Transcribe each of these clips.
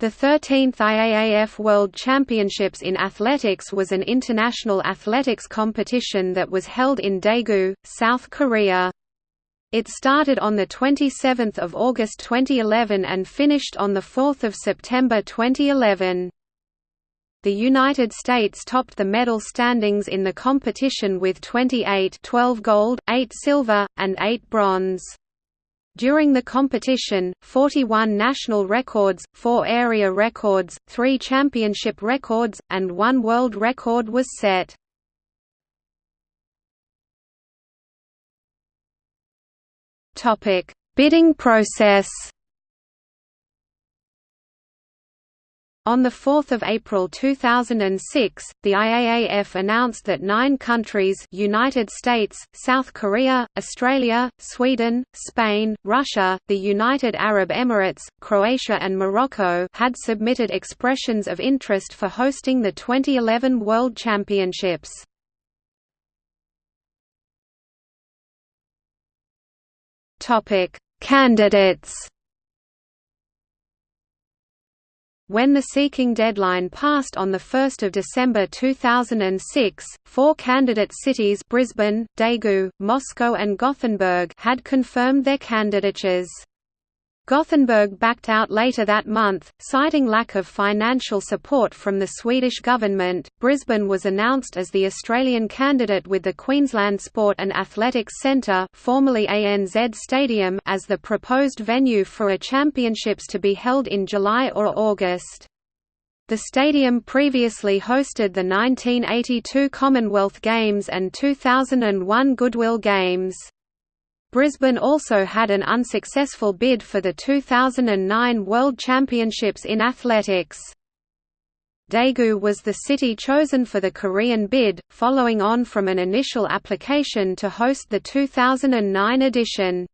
The 13th IAAF World Championships in Athletics was an international athletics competition that was held in Daegu, South Korea. It started on 27 August 2011 and finished on 4 September 2011. The United States topped the medal standings in the competition with 28 12 gold, 8 silver, and 8 bronze. During the competition, 41 national records, 4 area records, 3 championship records, and 1 world record was set. Bidding process On 4 April 2006, the IAAF announced that nine countries United States, South Korea, Australia, Sweden, Spain, Russia, the United Arab Emirates, Croatia and Morocco had submitted expressions of interest for hosting the 2011 World Championships. Candidates When the seeking deadline passed on 1 December 2006, four candidate cities Brisbane, Daegu, Moscow and Gothenburg had confirmed their candidatures. Gothenburg backed out later that month, citing lack of financial support from the Swedish government. Brisbane was announced as the Australian candidate with the Queensland Sport and Athletics Centre, formerly ANZ Stadium, as the proposed venue for a championships to be held in July or August. The stadium previously hosted the 1982 Commonwealth Games and 2001 Goodwill Games. Brisbane also had an unsuccessful bid for the 2009 World Championships in athletics. Daegu was the city chosen for the Korean bid, following on from an initial application to host the 2009 edition.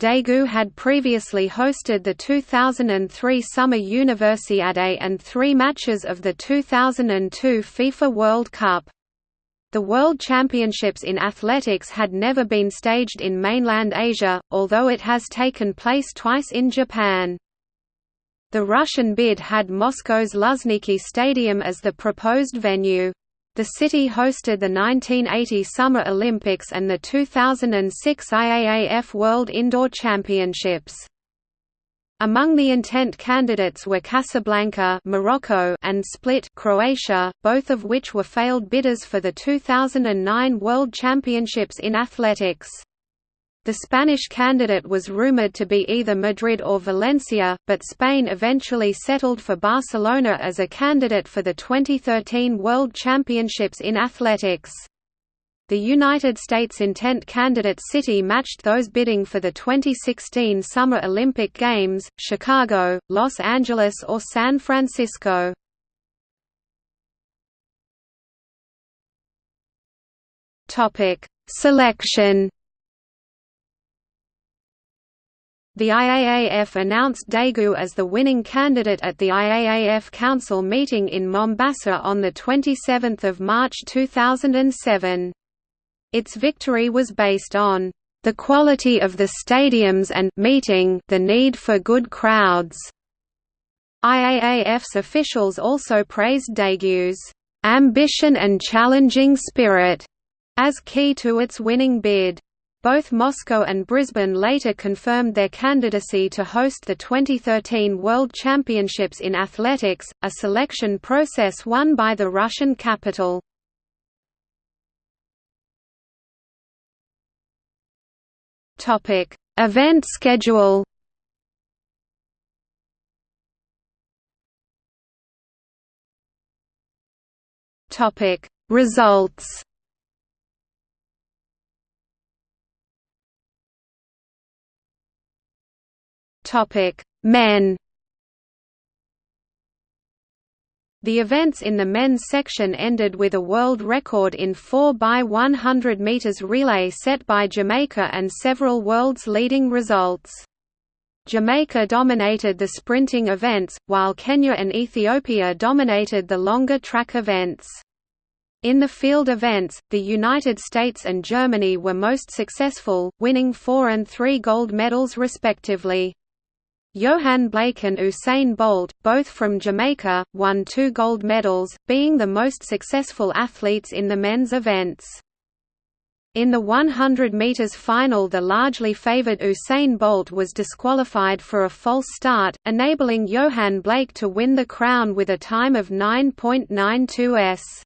Daegu had previously hosted the 2003 Summer Universiade and three matches of the 2002 FIFA World Cup. The World Championships in athletics had never been staged in mainland Asia, although it has taken place twice in Japan. The Russian bid had Moscow's Luzhniki Stadium as the proposed venue. The city hosted the 1980 Summer Olympics and the 2006 IAAF World Indoor Championships. Among the intent candidates were Casablanca Morocco and Split Croatia, both of which were failed bidders for the 2009 World Championships in athletics. The Spanish candidate was rumored to be either Madrid or Valencia, but Spain eventually settled for Barcelona as a candidate for the 2013 World Championships in athletics. The United States intent candidate city matched those bidding for the 2016 Summer Olympic Games, Chicago, Los Angeles or San Francisco. Selection The IAAF announced Daegu as the winning candidate at the IAAF Council meeting in Mombasa on 27 March 2007. Its victory was based on the quality of the stadiums and meeting the need for good crowds. IAAF's officials also praised Daegu's ambition and challenging spirit as key to its winning bid. Both Moscow and Brisbane later confirmed their candidacy to host the 2013 World Championships in Athletics, a selection process won by the Russian capital. Topic: Event schedule. Topic: Results. Topic: Men. The events in the men's section ended with a world record in 4 by 100 meters relay set by Jamaica and several world's leading results. Jamaica dominated the sprinting events, while Kenya and Ethiopia dominated the longer track events. In the field events, the United States and Germany were most successful, winning four and three gold medals respectively. Yohan Blake and Usain Bolt, both from Jamaica, won two gold medals, being the most successful athletes in the men's events. In the 100 metres final the largely favoured Usain Bolt was disqualified for a false start, enabling Johan Blake to win the crown with a time of 9.92 s.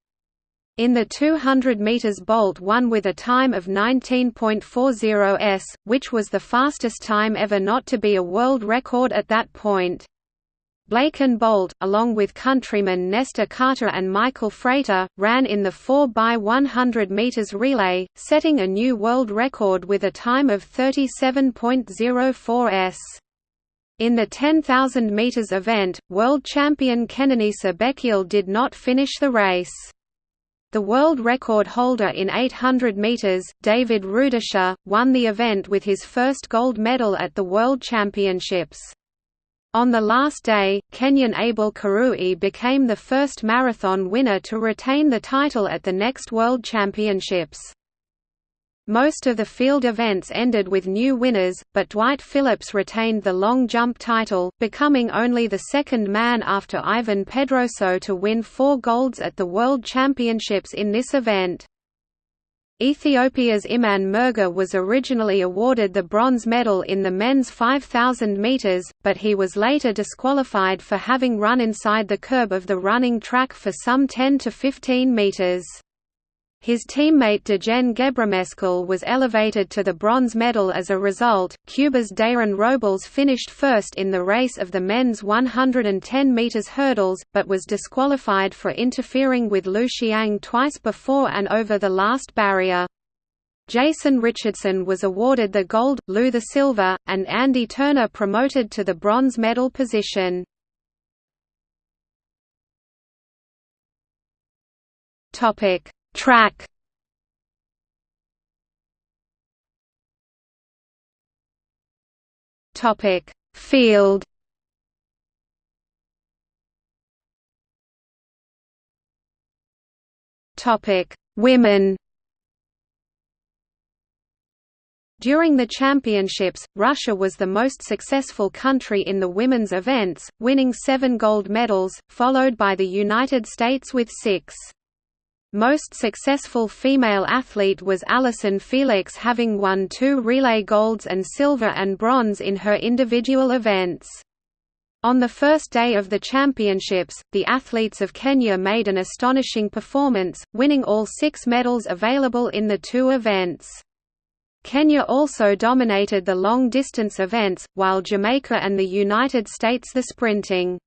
In the 200 metres Bolt won with a time of 19.40 s, which was the fastest time ever not to be a world record at that point. Blake and Bolt, along with countrymen Nesta Carter and Michael Frater, ran in the 4x100 metres relay, setting a new world record with a time of 37.04 s. In the 10,000 metres event, world champion Kenenisa Bekele did not finish the race. The world record holder in 800 metres, David Rudisha, won the event with his first gold medal at the World Championships. On the last day, Kenyan Abel Kirui became the first marathon winner to retain the title at the next World Championships. Most of the field events ended with new winners, but Dwight Phillips retained the long jump title, becoming only the second man after Ivan Pedroso to win four golds at the World Championships in this event. Ethiopia's Imane Merga was originally awarded the bronze medal in the men's 5,000 metres, but he was later disqualified for having run inside the curb of the running track for some 10 to 15 metres. His teammate Dejen Gebremeskel was elevated to the bronze medal as a result. Cuba's Dayron Robles finished first in the race of the men's 110 meters hurdles, but was disqualified for interfering with Liu Xiang twice before and over the last barrier. Jason Richardson was awarded the gold, Liu the silver, and Andy Turner promoted to the bronze medal position. Topic Track Topic Field Topic Women During the championships, Russia was the most successful country in the women's events, winning seven gold medals, followed by the United States with six. Most successful female athlete was Allyson Felix having won two relay golds and silver and bronze in her individual events. On the first day of the championships, the athletes of Kenya made an astonishing performance, winning all six medals available in the two events. Kenya also dominated the long-distance events, while Jamaica and the United States the sprinting.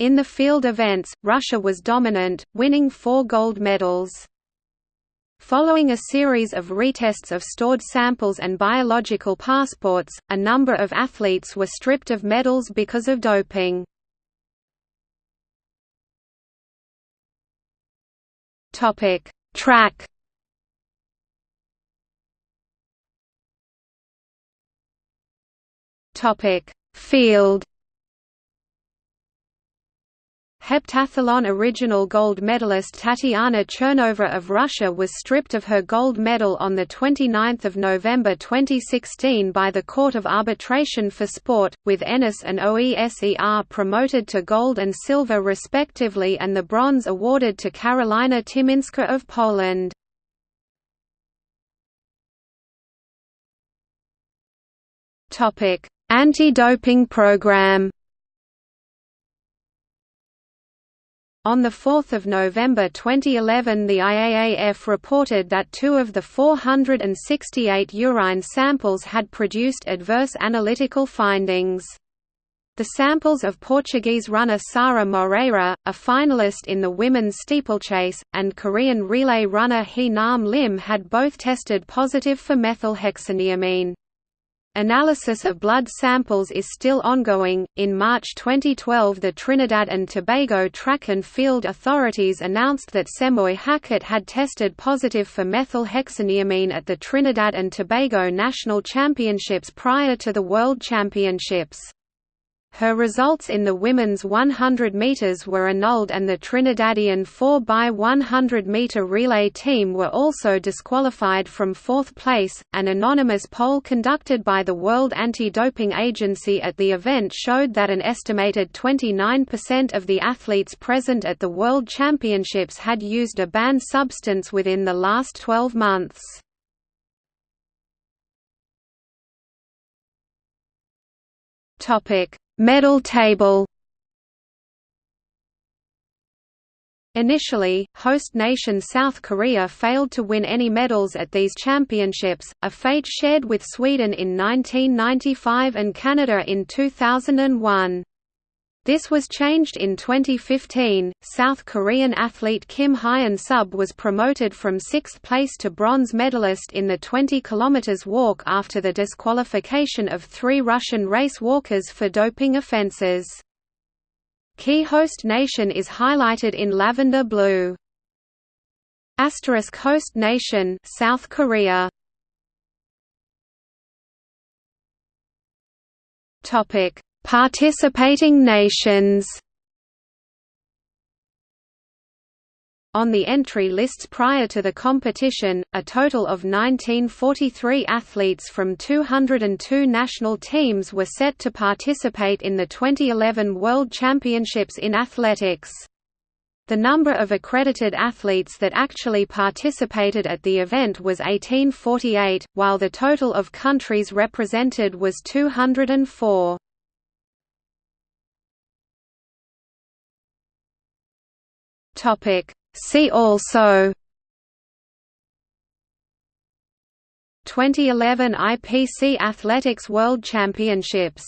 In the field events, Russia was dominant, winning four gold medals. Following a series of retests of stored samples and biological passports, a number of athletes were stripped of medals because of doping. Track. Field. Heptathlon original gold medalist Tatiana Chernova of Russia was stripped of her gold medal on 29 November 2016 by the Court of Arbitration for Sport, with Ennis and OESER promoted to gold and silver respectively and the bronze awarded to Karolina Tymińska of Poland. Anti-doping program On 4 November 2011 the IAAF reported that two of the 468 urine samples had produced adverse analytical findings. The samples of Portuguese runner Sara Moreira, a finalist in the women's steeplechase, and Korean relay runner Hee Nam Lim had both tested positive for methylhexaniamine. Analysis of blood samples is still ongoing. In March 2012, the Trinidad and Tobago Track and Field authorities announced that Semoy Hackett had tested positive for methylhexaniamine at the Trinidad and Tobago National Championships prior to the World Championships. Her results in the women's 100 metres were annulled and the Trinidadian 4x100 metre relay team were also disqualified from fourth place. An anonymous poll conducted by the World Anti-Doping Agency at the event showed that an estimated 29% of the athletes present at the World Championships had used a banned substance within the last 12 months. Topic: Medal table. Initially, host nation South Korea failed to win any medals at these championships, a fate shared with Sweden in 1995 and Canada in 2001. This was changed in 2015. South Korean athlete Kim Hyun Sub was promoted from sixth place to bronze medalist in the 20 km walk after the disqualification of three Russian race walkers for doping offences. Key host nation is highlighted in lavender blue. Asterisk host nation South Korea. Topic Participating nations On the entry lists prior to the competition, a total of 1943 athletes from 202 national teams were set to participate in the 2011 World Championships in Athletics. The number of accredited athletes that actually participated at the event was 1848, while the total of countries represented was 204. Topic. See also 2011 IPC Athletics World Championships